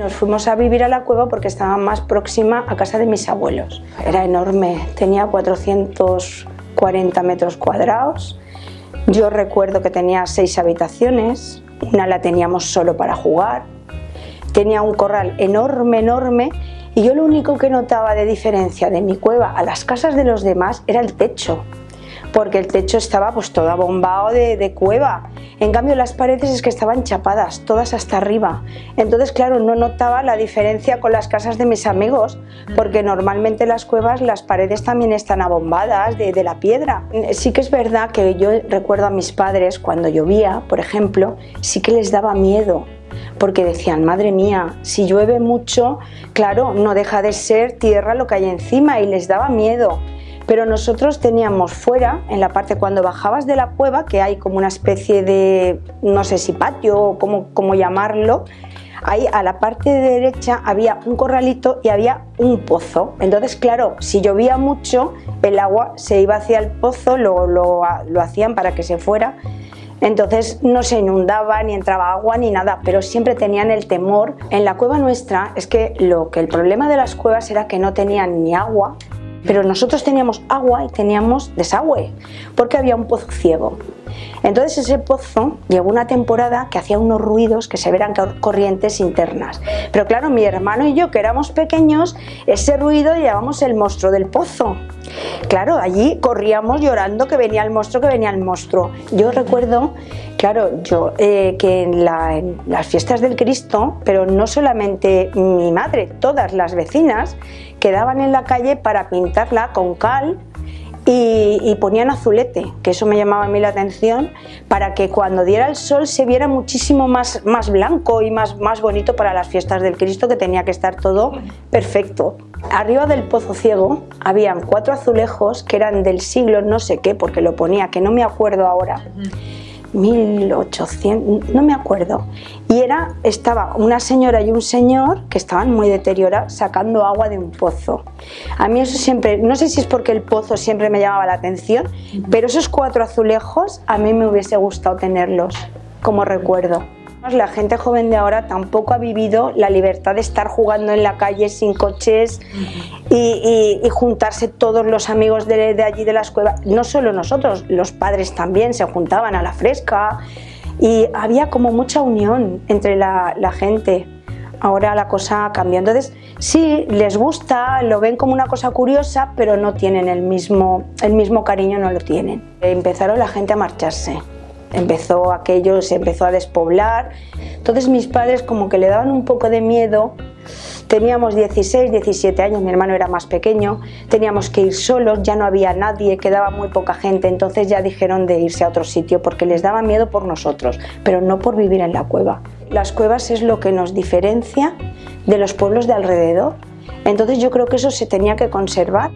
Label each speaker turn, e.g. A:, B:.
A: Nos fuimos a vivir a la cueva porque estaba más próxima a casa de mis abuelos. Era enorme, tenía 440 metros cuadrados. Yo recuerdo que tenía seis habitaciones, una la teníamos solo para jugar. Tenía un corral enorme, enorme y yo lo único que notaba de diferencia de mi cueva a las casas de los demás era el techo porque el techo estaba pues todo abombado de, cueva. En cambio las paredes es que estaban chapadas, todas hasta arriba. Entonces claro, no notaba la diferencia con las casas de mis amigos, porque normalmente las cuevas las paredes también están abombadas de, de la piedra. Sí que es verdad que yo recuerdo a mis padres cuando llovía, por ejemplo, sí que les daba miedo porque decían, madre mía, si llueve mucho, claro, no deja de ser tierra lo que hay encima y les daba miedo pero nosotros teníamos fuera, en la parte cuando bajabas de la cueva, que hay como una especie de, no sé si patio o cómo, llamarlo, ahí a la parte derecha había un corralito y había un pozo. Entonces, claro, si llovía mucho, el agua se iba hacia el pozo, lo, lo, lo, hacían para que se fuera. Entonces no se inundaba, ni entraba agua, ni nada, pero siempre tenían el temor. En la cueva nuestra es que, lo, que el problema de las cuevas era que no tenían ni agua, pero nosotros teníamos agua y teníamos desagüe, porque había un pozo ciego. Entonces ese pozo llegó una temporada que hacía unos ruidos que se veran corrientes internas. Pero claro, mi hermano y yo, que éramos pequeños, ese ruido llevábamos el monstruo del pozo. Claro, allí corríamos llorando que venía el monstruo, que venía el monstruo. Yo recuerdo, claro, yo eh, que en las fiestas del Cristo, pero no solamente mi madre, todas las vecinas quedaban en la calle para pintarla con cal y, ponían azulete, que eso me llamaba a mí la atención, para que cuando diera el sol se viera muchísimo más, más blanco y más, más bonito para las fiestas del Cristo, que tenía que estar todo perfecto. Arriba del pozo ciego habían cuatro azulejos que eran del siglo no sé qué, porque lo ponía, que no me acuerdo ahora. 1800, no me acuerdo. Y era, estaba una señora y un señor que estaban muy deteriorados sacando agua de un pozo. A mí eso siempre, no sé si es porque el pozo siempre me llamaba la atención, pero esos cuatro azulejos a mí me hubiese gustado tenerlos como recuerdo. La gente joven de ahora tampoco ha vivido la libertad de estar jugando en la calle sin coches y, juntarse todos los amigos de, allí de las cuevas. No solo nosotros, los padres también se juntaban a la fresca y había como mucha unión entre la, gente. Ahora la cosa cambia. Entonces, sí, les gusta, lo ven como una cosa curiosa, pero no tienen el mismo, el mismo cariño, no lo tienen. Empezaron la gente a marcharse empezó aquello, se empezó a despoblar. Entonces mis padres como que le daban un poco de miedo. Teníamos 16, 17 años, mi hermano era más pequeño, teníamos que ir solos, ya no había nadie, quedaba muy poca gente, entonces ya dijeron de irse a otro sitio porque les daba miedo por nosotros, pero no por vivir en la cueva. Las cuevas es lo que nos diferencia de los pueblos de alrededor, entonces yo creo que eso se tenía que conservar.